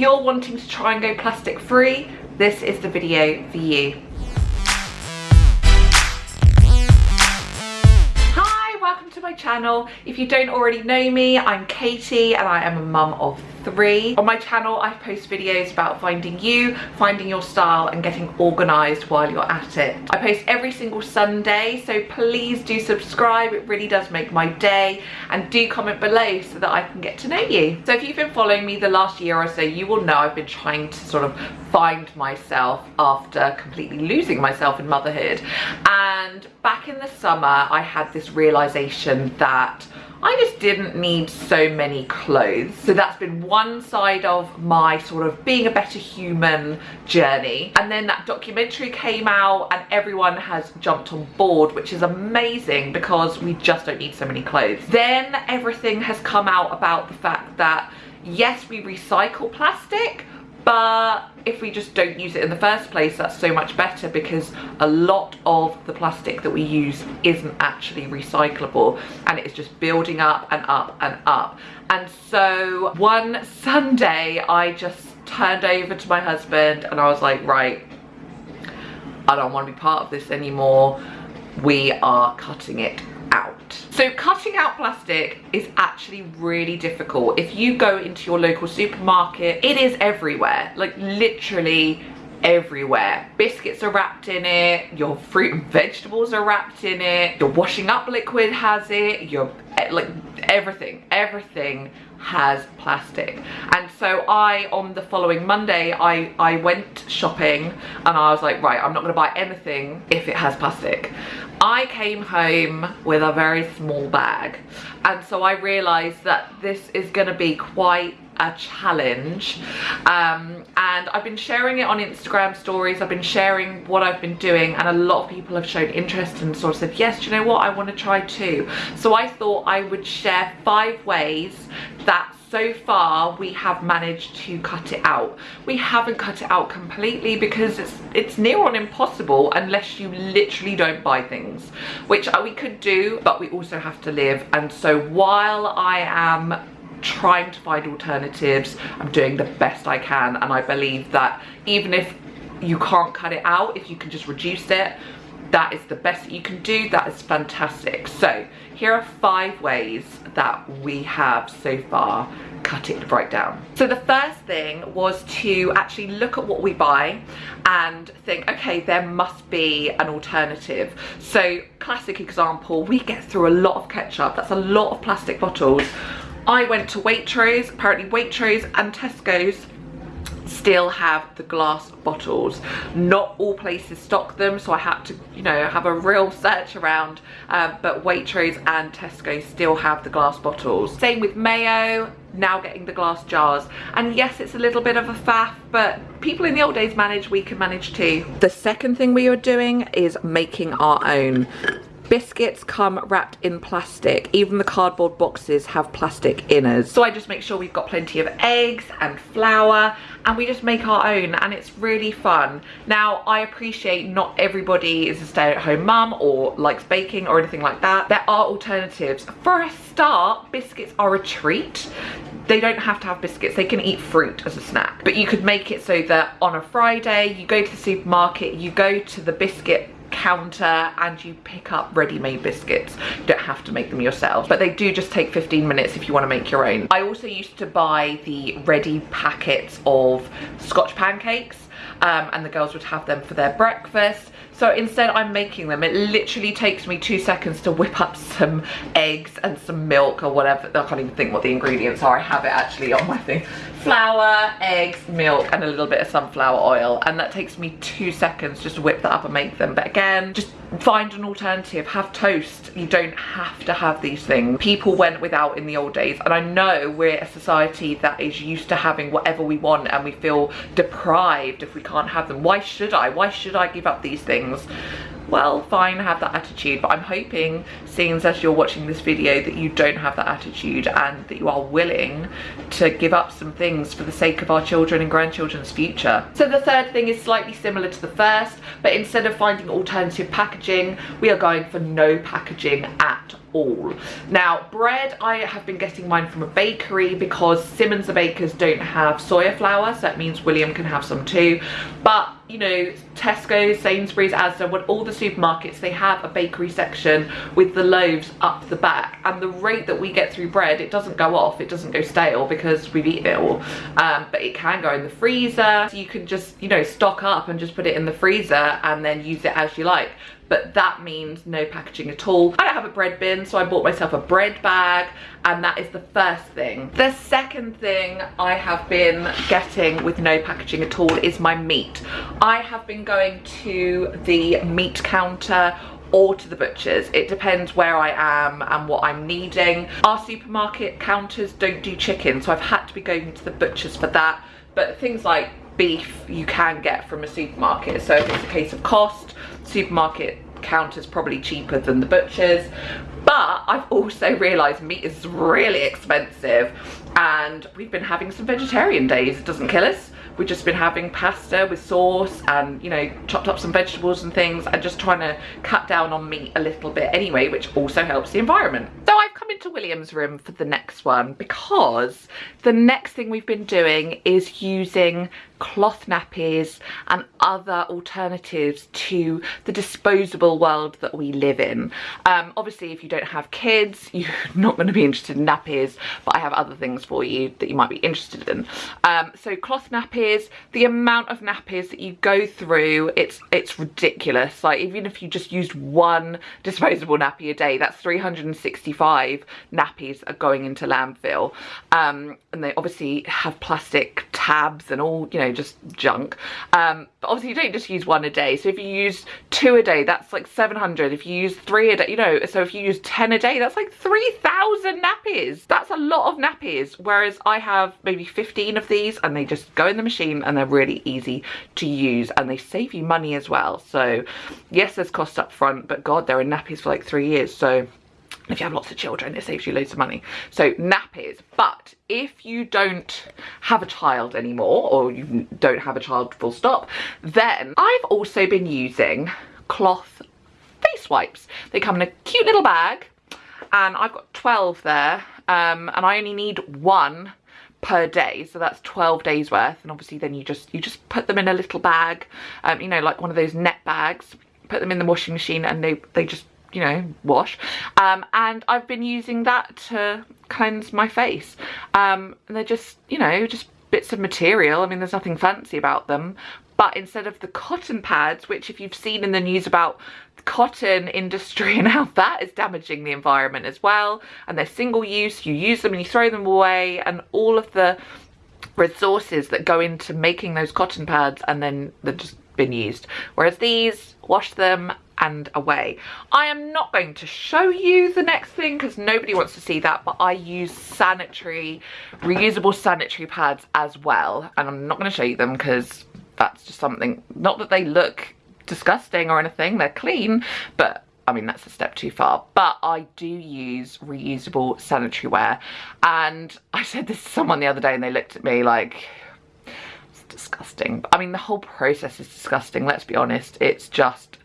you're wanting to try and go plastic free, this is the video for you. Hi, welcome to my channel. If you don't already know me, I'm Katie and I am a mum of three. On my channel, I post videos about finding you, finding your style and getting organized while you're at it. I post every single Sunday, so please do subscribe. It really does make my day and do comment below so that I can get to know you. So if you've been following me the last year or so, you will know I've been trying to sort of find myself after completely losing myself in motherhood. And back in the summer, I had this realization that I just didn't need so many clothes. So that's been one side of my sort of being a better human journey. And then that documentary came out and everyone has jumped on board, which is amazing because we just don't need so many clothes. Then everything has come out about the fact that yes, we recycle plastic, but if we just don't use it in the first place that's so much better because a lot of the plastic that we use isn't actually recyclable and it is just building up and up and up and so one Sunday I just turned over to my husband and I was like right I don't want to be part of this anymore we are cutting it. So cutting out plastic is actually really difficult. If you go into your local supermarket, it is everywhere, like literally everywhere. Biscuits are wrapped in it, your fruit and vegetables are wrapped in it, your washing up liquid has it, your eh, like everything, everything has plastic. And so I on the following Monday I I went shopping and I was like right I'm not gonna buy anything if it has plastic. I came home with a very small bag. And so I realized that this is gonna be quite a challenge. Um, and I've been sharing it on Instagram stories. I've been sharing what I've been doing and a lot of people have shown interest and sort of said yes you know what? I want to try too. So I thought I would share five ways that so far we have managed to cut it out. We haven't cut it out completely because it's it's near on impossible unless you literally don't buy things which uh, we could do but we also have to live. And so while I am trying to find alternatives. I'm doing the best i can and i believe that even if you can't cut it out if you can just reduce it that is the best that you can do. That is fantastic. So here are five ways that we have so far cut it right down. So the first thing was to actually look at what we buy and think okay there must be an alternative. So classic example we get through a lot of ketchup. That's a lot of plastic bottles I went to Waitrose, apparently Waitrose and Tesco's still have the glass bottles. Not all places stock them so I had to you know have a real search around um, but Waitrose and Tesco still have the glass bottles. Same with mayo now getting the glass jars. And yes it's a little bit of a faff but people in the old days managed we can manage too. The second thing we are doing is making our own Biscuits come wrapped in plastic. Even the cardboard boxes have plastic inners. So I just make sure we've got plenty of eggs and flour and we just make our own and it's really fun. Now I appreciate not everybody is a stay-at-home mum or likes baking or anything like that. There are alternatives. For a start, biscuits are a treat they don't have to have biscuits they can eat fruit as a snack but you could make it so that on a friday you go to the supermarket you go to the biscuit counter and you pick up ready-made biscuits you don't have to make them yourself but they do just take 15 minutes if you want to make your own i also used to buy the ready packets of scotch pancakes um, and the girls would have them for their breakfast so instead I'm making them. It literally takes me two seconds to whip up some eggs and some milk or whatever. I can't even think what the ingredients are. I have it actually on my thing. Flour, eggs, milk and a little bit of sunflower oil. And that takes me two seconds just to whip that up and make them. But again, just find an alternative. Have toast. You don't have to have these things. People went without in the old days. And I know we're a society that is used to having whatever we want and we feel deprived if we can't have them. Why should I? Why should I give up these things? Well fine have that attitude but I'm hoping seeing as you're watching this video that you don't have that attitude and that you are willing to give up some things for the sake of our children and grandchildren's future. So the third thing is slightly similar to the first but instead of finding alternative packaging we are going for no packaging at all. Now bread, I have been getting mine from a bakery because Simmons the Bakers don't have soya flour, so that means William can have some too. But you know, Tesco, Sainsbury's, Asda, what all the supermarkets, they have a bakery section with the loaves up the back. And the rate that we get through bread, it doesn't go off, it doesn't go stale because we've eaten it all. Um, but it can go in the freezer. So you can just, you know, stock up and just put it in the freezer and then use it as you like but that means no packaging at all. I don't have a bread bin, so I bought myself a bread bag, and that is the first thing. The second thing I have been getting with no packaging at all is my meat. I have been going to the meat counter or to the butchers. It depends where I am and what I'm needing. Our supermarket counters don't do chicken, so I've had to be going to the butchers for that. But things like beef you can get from a supermarket. So if it's a case of cost, supermarket counters probably cheaper than the butchers but I've also realised meat is really expensive and we've been having some vegetarian days it doesn't kill us. We've just been having pasta with sauce and you know chopped up some vegetables and things and just trying to cut down on meat a little bit anyway which also helps the environment. So I've come into William's room for the next one because the next thing we've been doing is using cloth nappies and other alternatives to the disposable world that we live in. Um, obviously if you don't have kids you're not going to be interested in nappies but I have other things for you that you might be interested in. Um, so cloth nappies, the amount of nappies that you go through it's it's ridiculous like even if you just used one disposable nappy a day that's 365 nappies are going into landfill um, and they obviously have plastic tabs and all you know just junk. Um, but obviously you don't just use one a day. So if you use two a day that's like 700 if you use three a day you know so if you use 10 a day that's like 3,000 nappies. That's a lot of nappies. Whereas I have maybe 15 of these and they just go in the machine and they're really easy to use and they save you money as well. So yes there's cost up front but god they're in nappies for like three years. So if you have lots of children it saves you loads of money. So nappies but if you don't have a child anymore or you don't have a child full stop then I've also been using cloth face wipes. They come in a cute little bag and I've got 12 there um, and I only need one per day so that's 12 days worth. And obviously then you just you just put them in a little bag um, you know like one of those net bags put them in the washing machine and they they just you know wash. Um, and I've been using that to cleanse my face. Um, and they're just you know just bits of material. I mean there's nothing fancy about them. But instead of the cotton pads which if you've seen in the news about cotton industry and how that is damaging the environment as well and they're single use you use them and you throw them away and all of the resources that go into making those cotton pads and then they're just been used. Whereas these wash them and away. I am not going to show you the next thing because nobody wants to see that, but I use sanitary, reusable sanitary pads as well. And I'm not going to show you them because that's just something, not that they look disgusting or anything, they're clean, but I mean, that's a step too far, but I do use reusable sanitary ware. And I said this to someone the other day and they looked at me like, it's disgusting. I mean, the whole process is disgusting, let's be honest. It's just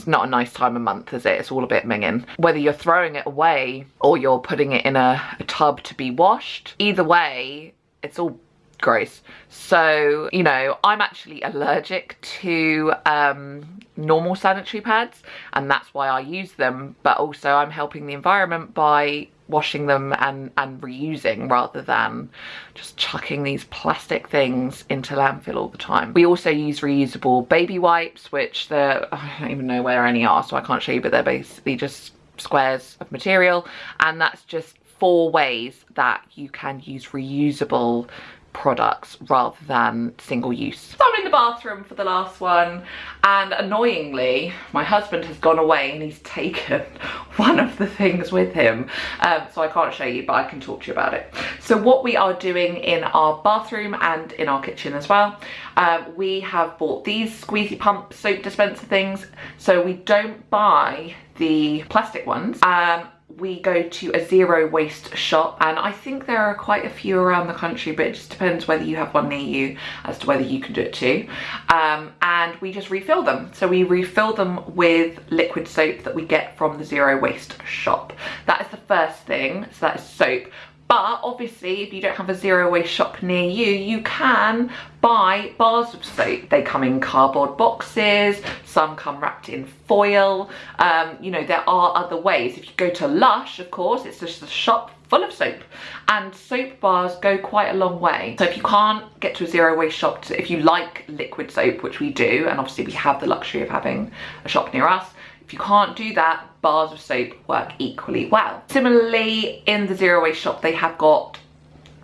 it's not a nice time of month, is it? It's all a bit minging. Whether you're throwing it away or you're putting it in a, a tub to be washed, either way, it's all gross. So, you know, I'm actually allergic to um, normal sanitary pads and that's why I use them. But also I'm helping the environment by washing them and, and reusing rather than just chucking these plastic things into landfill all the time. We also use reusable baby wipes, which they're, I don't even know where any are, so I can't show you, but they're basically just squares of material. And that's just four ways that you can use reusable products rather than single use. So I'm in the bathroom for the last one and annoyingly my husband has gone away and he's taken one of the things with him um, so I can't show you but I can talk to you about it. So what we are doing in our bathroom and in our kitchen as well um, we have bought these squeezy pump soap dispenser things so we don't buy the plastic ones um, we go to a zero waste shop and I think there are quite a few around the country but it just depends whether you have one near you as to whether you can do it too. Um, and we just refill them. So we refill them with liquid soap that we get from the zero waste shop. That is the first thing. So that is soap but obviously if you don't have a zero waste shop near you you can buy bars. Of soap they come in cardboard boxes some come wrapped in foil. Um, you know there are other ways. If you go to lush of course it's just a shop full of soap. And soap bars go quite a long way. So if you can't get to a zero waste shop to, if you like liquid soap which we do and obviously we have the luxury of having a shop near us if you can't do that, bars of soap work equally well. Similarly, in the zero waste shop, they have got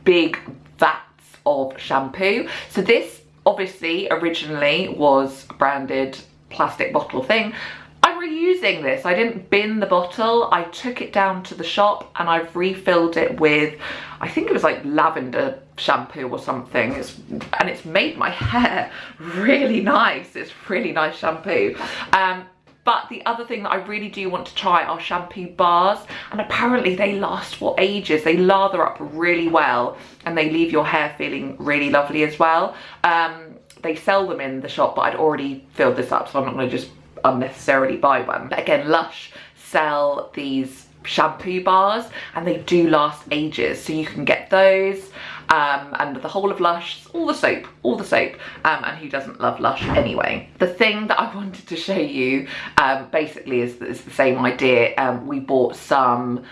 big vats of shampoo. So this obviously originally was a branded plastic bottle thing. I'm reusing this. I didn't bin the bottle. I took it down to the shop and I've refilled it with, I think it was like lavender shampoo or something. It's, and it's made my hair really nice. It's really nice shampoo. Um, but the other thing that I really do want to try are shampoo bars and apparently they last for ages. They lather up really well and they leave your hair feeling really lovely as well. Um, they sell them in the shop but I'd already filled this up so I'm not going to just unnecessarily buy one. But again, Lush sell these shampoo bars and they do last ages so you can get those um, and the whole of Lush, all the soap, all the soap, um, and who doesn't love Lush anyway. The thing that I wanted to show you um, basically is, is, the same idea. Um, we bought some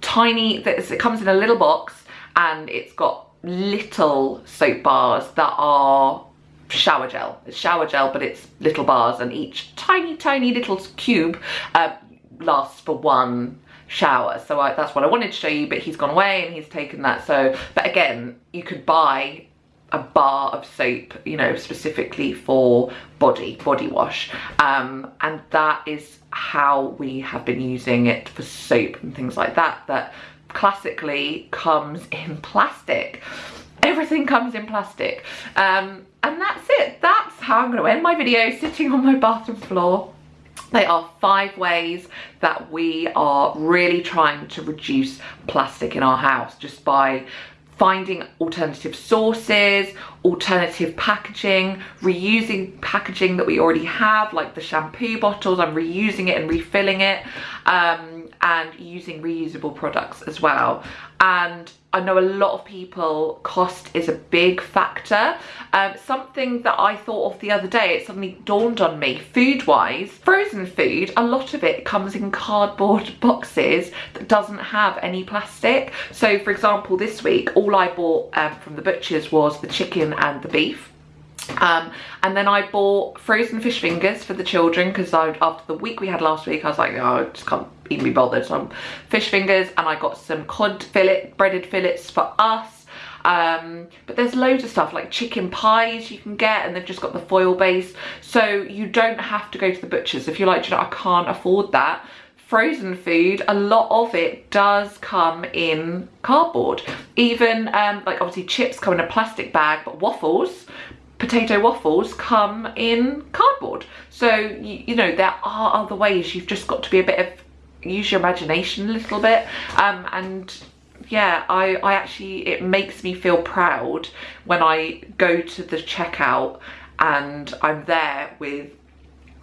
tiny, it comes in a little box and it's got little soap bars that are shower gel. It's shower gel, but it's little bars and each tiny, tiny little cube uh, lasts for one shower. So I, that's what I wanted to show you but he's gone away and he's taken that. So but again you could buy a bar of soap you know specifically for body body wash. Um, and that is how we have been using it for soap and things like that that classically comes in plastic. Everything comes in plastic. Um, and that's it. That's how I'm going to end my video sitting on my bathroom floor they are five ways that we are really trying to reduce plastic in our house just by finding alternative sources, alternative packaging, reusing packaging that we already have, like the shampoo bottles, I'm reusing it and refilling it, um, and using reusable products as well. And I know a lot of people, cost is a big factor. Um, something that I thought of the other day, it suddenly dawned on me, food-wise, frozen food, a lot of it comes in cardboard boxes that doesn't have any plastic. So for example, this week, all I bought um, from the butchers was the chicken and the beef. Um, and then I bought frozen fish fingers for the children because after the week we had last week I was like oh I just can't even be bothered. Some fish fingers and I got some cod fillet breaded fillets for us. Um, but there's loads of stuff like chicken pies you can get and they've just got the foil base. So you don't have to go to the butchers. If you're like you know I can't afford that frozen food a lot of it does come in cardboard. Even um, like obviously chips come in a plastic bag but waffles potato waffles come in cardboard. So you, you, know there are other ways. You've just got to be a bit of use your imagination a little bit. Um, and yeah I, I actually it makes me feel proud when I go to the checkout and I'm there with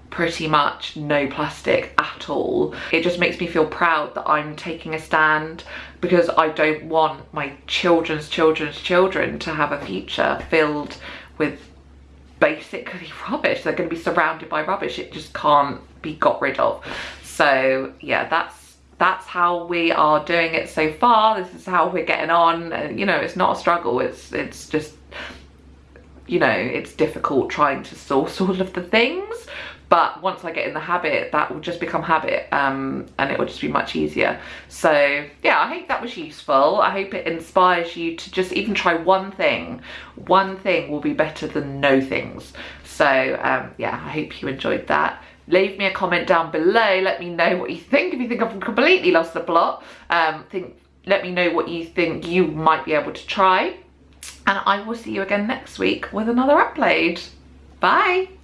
pretty much no plastic at all. It just makes me feel proud that I'm taking a stand because I don't want my children's children's children to have a future filled with basically rubbish. They're going to be surrounded by rubbish. It just can't be got rid of. So yeah, that's that's how we are doing it so far. This is how we're getting on. You know, it's not a struggle. It's it's just you know, it's difficult trying to source all of the things, but once I get in the habit that will just become habit um, and it will just be much easier. So yeah I hope that was useful. I hope it inspires you to just even try one thing. One thing will be better than no things. So um, yeah I hope you enjoyed that. Leave me a comment down below. Let me know what you think. If you think I've completely lost the plot um, think let me know what you think you might be able to try. And I will see you again next week with another upload. Bye